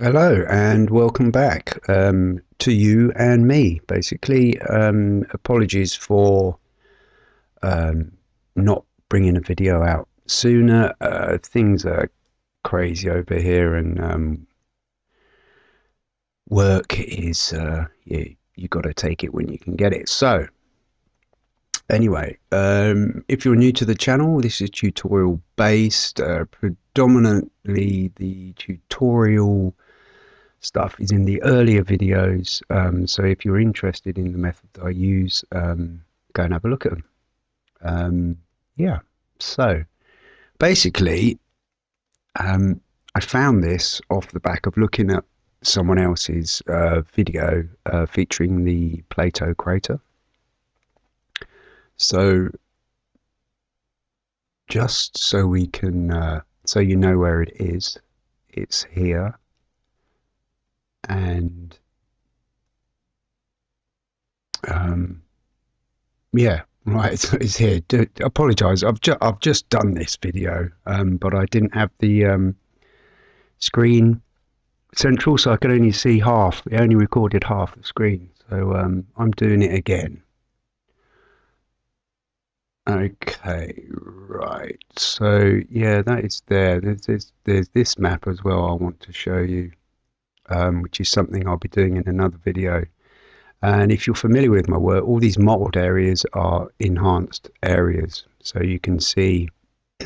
Hello and welcome back um, to you and me. Basically, um, apologies for um, not bringing a video out sooner. Uh, things are crazy over here, and um, work is uh, you you got to take it when you can get it. So, anyway, um, if you're new to the channel, this is tutorial based, uh, predominantly the tutorial stuff is in the earlier videos. Um, so if you're interested in the method that I use, um, go and have a look at them. Um, yeah, so basically, um, I found this off the back of looking at someone else's uh, video uh, featuring the Plato crater. So just so we can, uh, so you know where it is, it's here and um, yeah, right, it's, here. Do, apologize, I've just I've just done this video, um, but I didn't have the um, screen central, so I could only see half. It only recorded half the screen, so um, I'm doing it again. Okay, right. So yeah, that is there. There's, there's there's this map as well. I want to show you um, which is something I'll be doing in another video. And if you're familiar with my work, all these mottled areas are enhanced areas. So you can see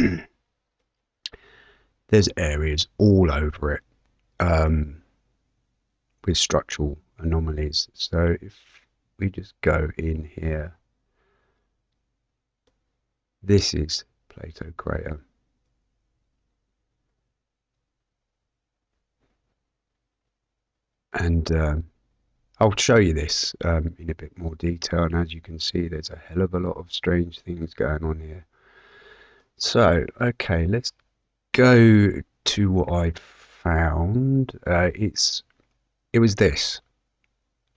there's areas all over it um, with structural anomalies. So if we just go in here, this is Plato Crater. And um, I'll show you this um, in a bit more detail. And as you can see there's a hell of a lot of strange things going on here. So okay let's go to what I found. Uh, it's it was this.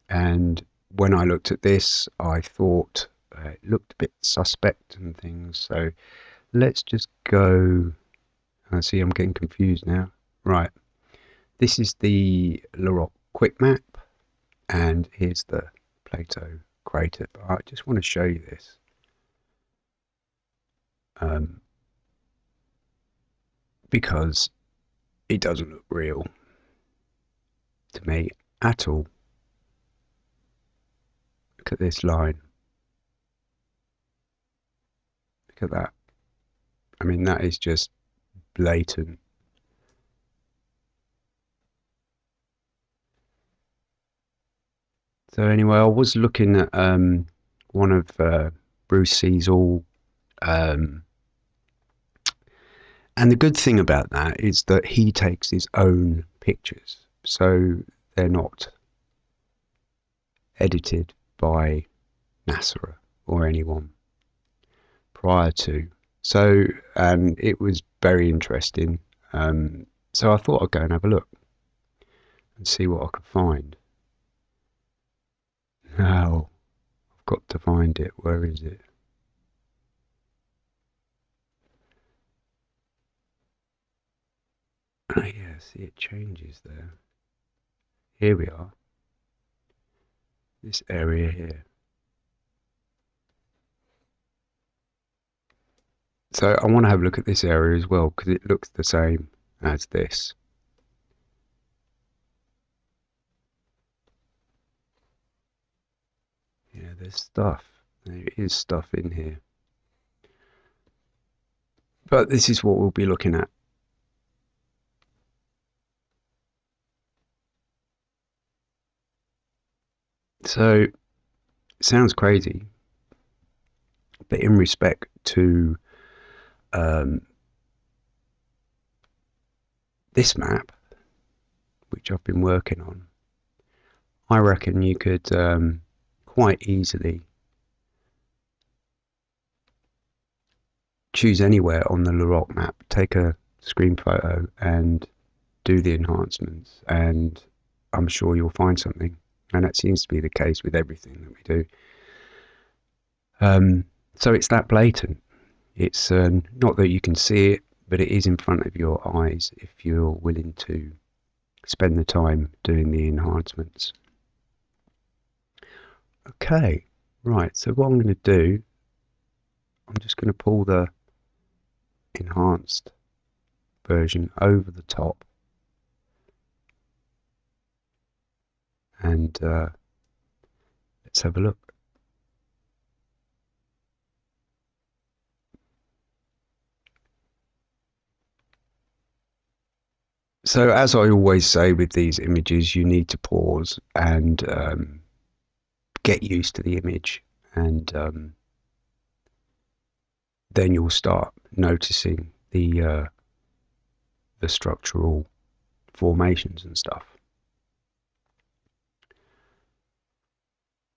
And when I looked at this I thought uh, it looked a bit suspect and things. So let's just go I see I'm getting confused now. Right. This is the LROC quick map and here's the Plato crater. But I just want to show you this. Um, because it doesn't look real to me at all. Look at this line. Look at that. I mean, that is just blatant. So anyway, I was looking at um, one of uh, Bruce Cecil, um, and the good thing about that is that he takes his own pictures, so they're not edited by NASA or anyone prior to. So, and it was very interesting. Um, so I thought I'd go and have a look and see what I could find. Now, I've got to find it. Where is it? Oh yeah, see it changes there. Here we are. This area here. So I want to have a look at this area as well because it looks the same as this. Yeah, there's stuff. There is stuff in here. But this is what we'll be looking at. So, sounds crazy, but in respect to um, this map, which I've been working on, I reckon you could um, quite easily choose anywhere on the LROC map, take a screen photo and do the enhancements and I'm sure you'll find something and that seems to be the case with everything that we do. Um, so it's that blatant. It's uh, not that you can see it, but it is in front of your eyes if you're willing to spend the time doing the enhancements. Okay, right, so what I'm going to do, I'm just going to pull the enhanced version over the top and uh, let's have a look. So as I always say with these images, you need to pause and um, get used to the image and um, then you'll start noticing the uh, the structural formations and stuff.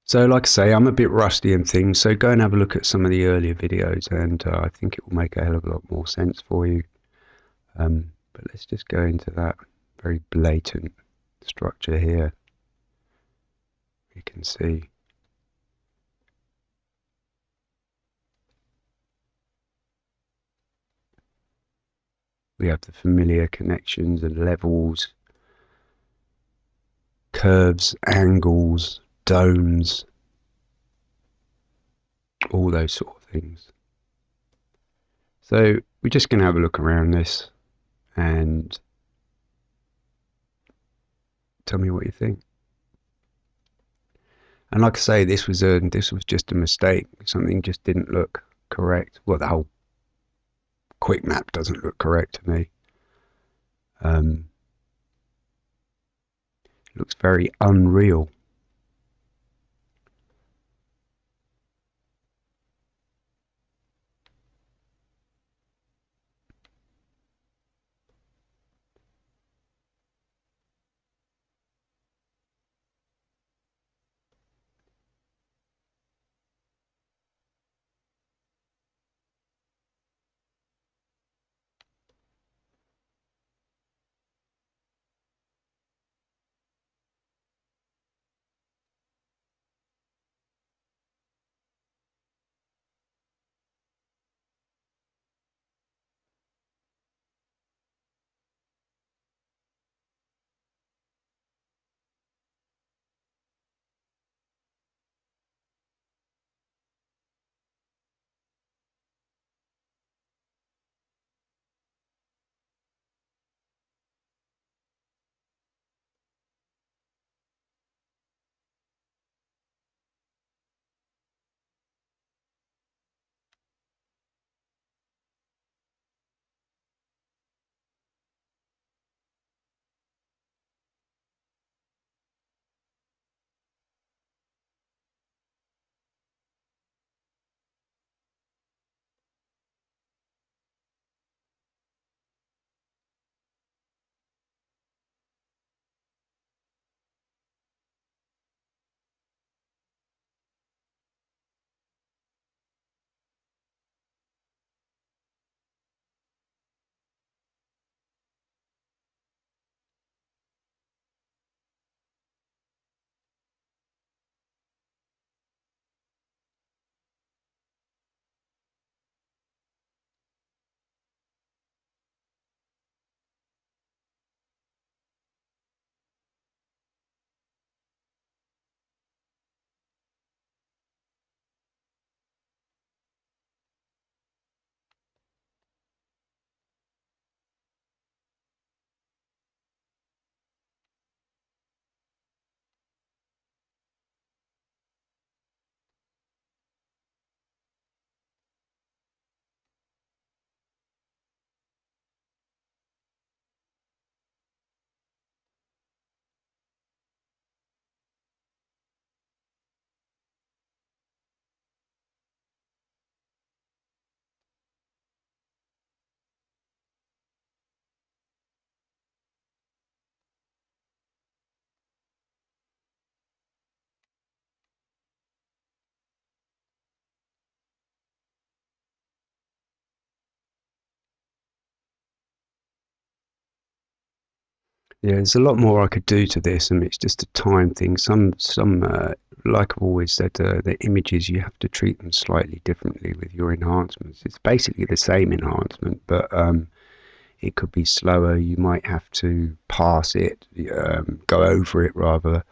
So like I say, I'm a bit rusty and things, so go and have a look at some of the earlier videos and uh, I think it will make a hell of a lot more sense for you. Um, but let's just go into that very blatant structure here. You can see we have the familiar connections and levels, curves, angles, domes, all those sort of things. So we're just going to have a look around this and tell me what you think. And like I say, this was a this was just a mistake. Something just didn't look correct. Well, the whole quick map doesn't look correct to me. Um, looks very unreal. Yeah, there's a lot more I could do to this, and it's just a time thing. Some, some, uh, like I've always said, uh, the images you have to treat them slightly differently with your enhancements. It's basically the same enhancement, but um, it could be slower. You might have to pass it, um, go over it rather,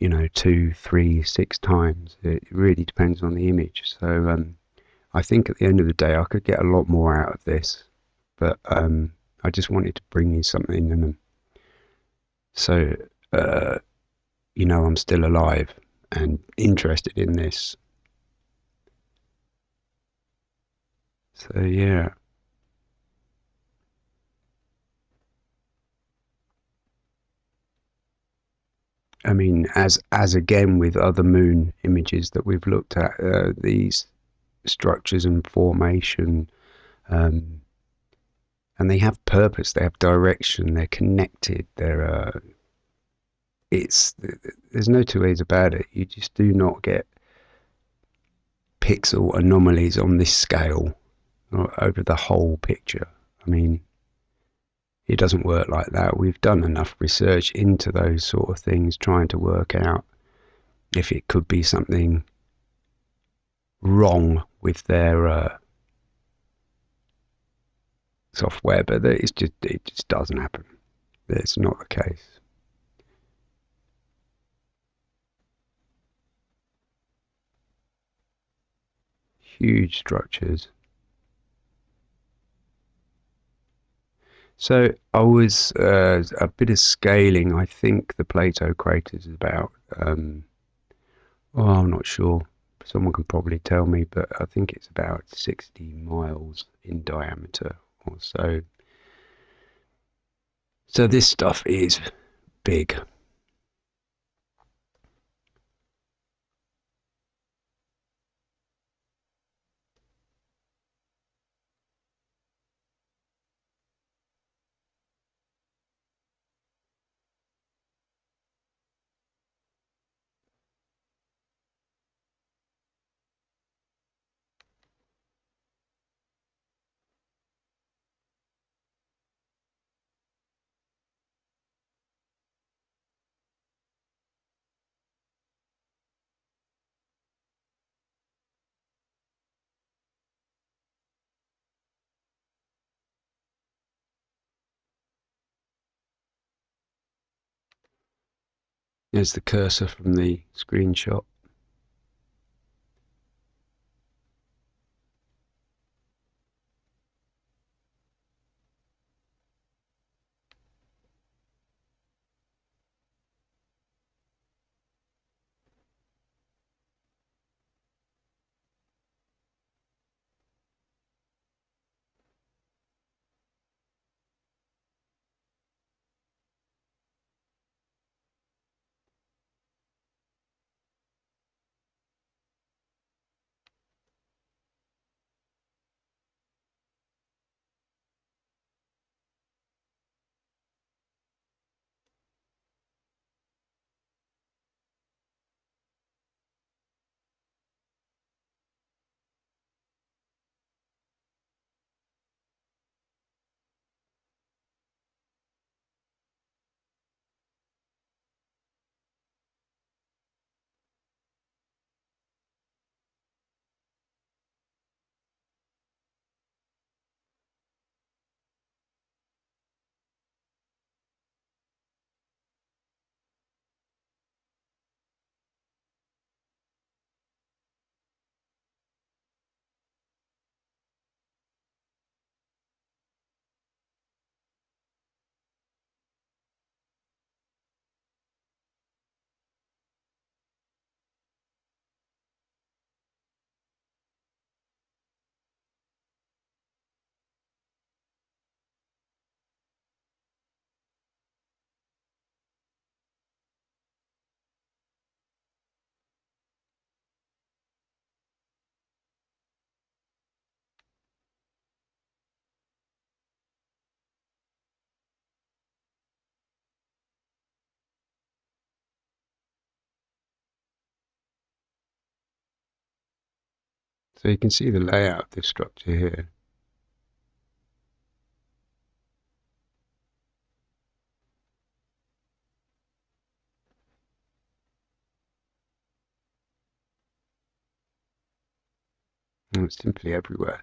you know, two, three, six times. It really depends on the image. So um, I think at the end of the day, I could get a lot more out of this, but um, I just wanted to bring you something and so uh, you know I'm still alive and interested in this. So yeah. I mean, as as again with other moon images that we've looked at, uh, these structures and formation, um, and they have purpose, they have direction, they're connected, they're uh, it's there's no two ways about it. You just do not get pixel anomalies on this scale over the whole picture. I mean, it doesn't work like that. We've done enough research into those sort of things, trying to work out if it could be something wrong with their uh, software, but it's just it just doesn't happen. It's not the case. Huge structures. So I was uh, a bit of scaling. I think the Plato crater is about. Um, oh, I'm not sure. Someone can probably tell me, but I think it's about 60 miles in diameter so. So this stuff is big. There's the cursor from the screenshot. So you can see the layout of this structure here. And it's simply everywhere.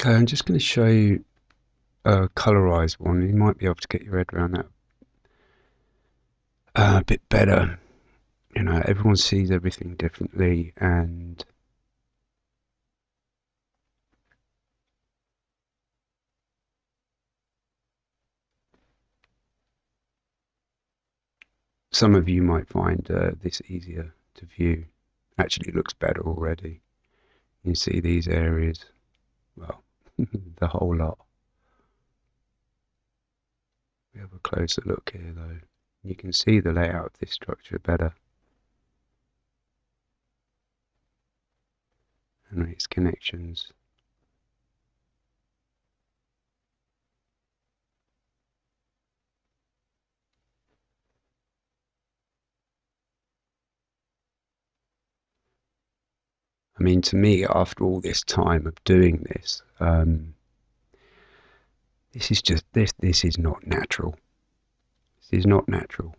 Okay, I'm just going to show you a colorized one. You might be able to get your head around that uh, a bit better. You know, everyone sees everything differently, and some of you might find uh, this easier to view. Actually, it looks better already. You see these areas, well, the whole lot. We have a closer look here though. You can see the layout of this structure better. And its connections. I mean, to me, after all this time of doing this, um, this is just this. This is not natural. This is not natural.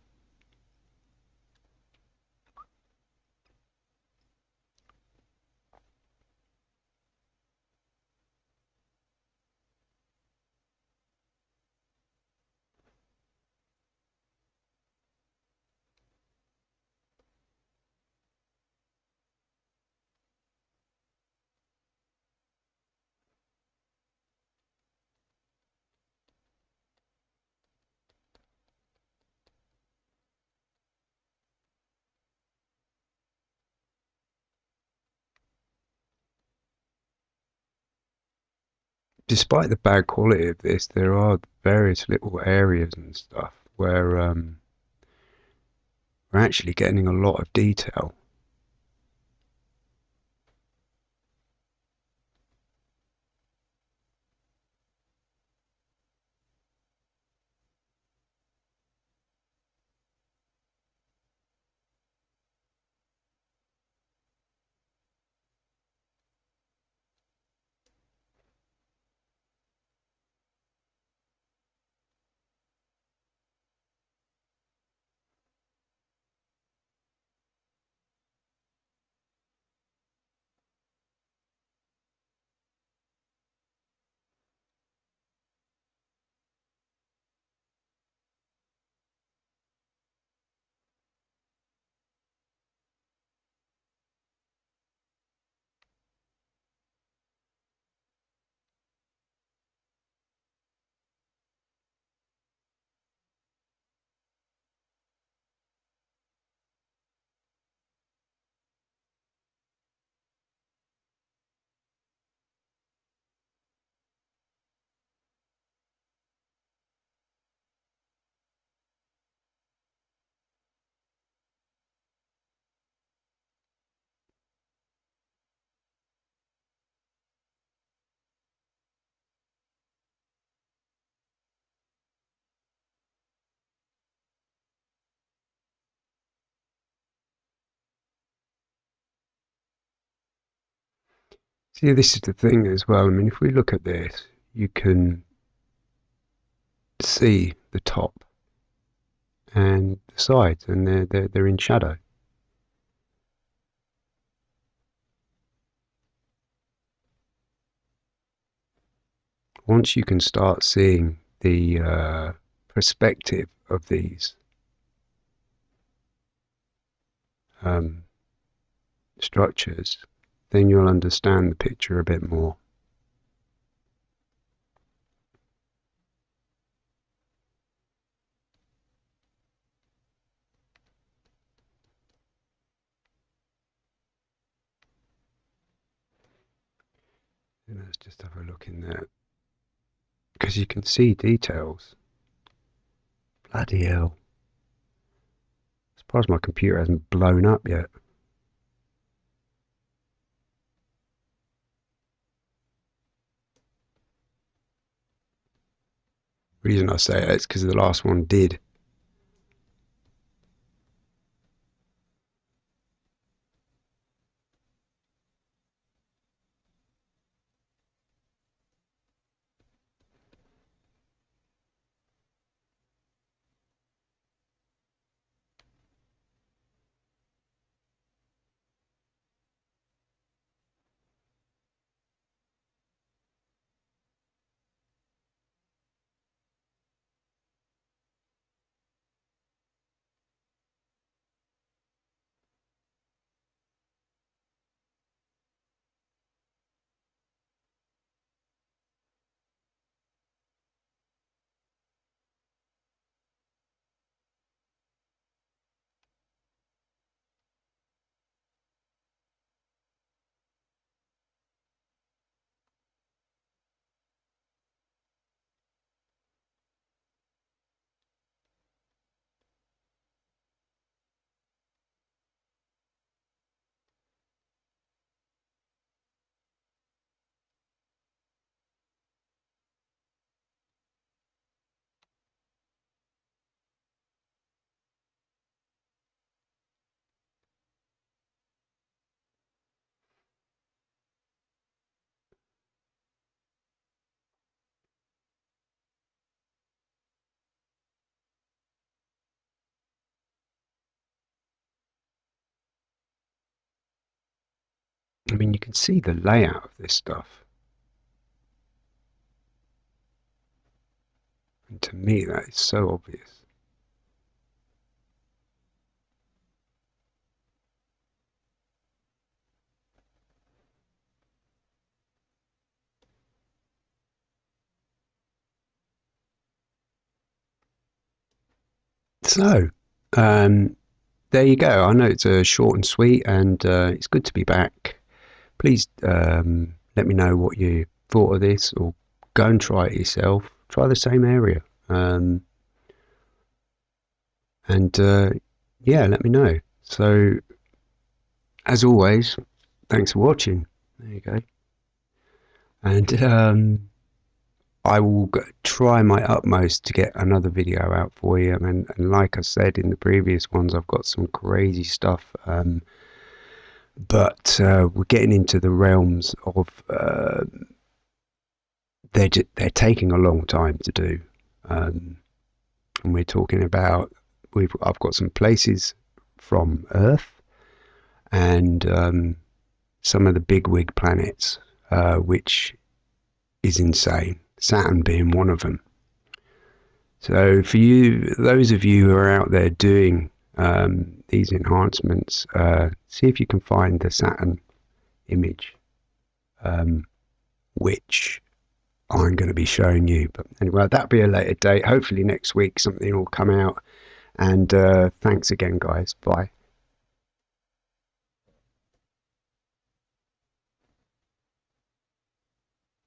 Despite the bad quality of this, there are various little areas and stuff where um, we're actually getting a lot of detail. See, this is the thing as well. I mean, if we look at this, you can see the top and the sides, and they're, they're, they're in shadow. Once you can start seeing the uh, perspective of these um, structures, then you'll understand the picture a bit more. let's just have a look in there. Because you can see details. Bloody hell. Surprised my computer hasn't blown up yet. Reason I say it is because the last one did. I mean, you can see the layout of this stuff. And to me, that is so obvious. So, um, there you go. I know it's a short and sweet, and uh, it's good to be back. Please um, let me know what you thought of this, or go and try it yourself. Try the same area, um, and uh, yeah, let me know. So, as always, thanks for watching. There you go, and um, I will try my utmost to get another video out for you. And, and like I said in the previous ones, I've got some crazy stuff. Um, but uh, we're getting into the realms of uh, they're they're taking a long time to do, um, and we're talking about we've I've got some places from Earth and um, some of the big wig planets, uh, which is insane. Saturn being one of them. So for you, those of you who are out there doing um, these enhancements, uh, see if you can find the Saturn image, um, which I'm going to be showing you. But anyway, that'll be a later date. Hopefully next week something will come out. And uh, thanks again, guys. Bye.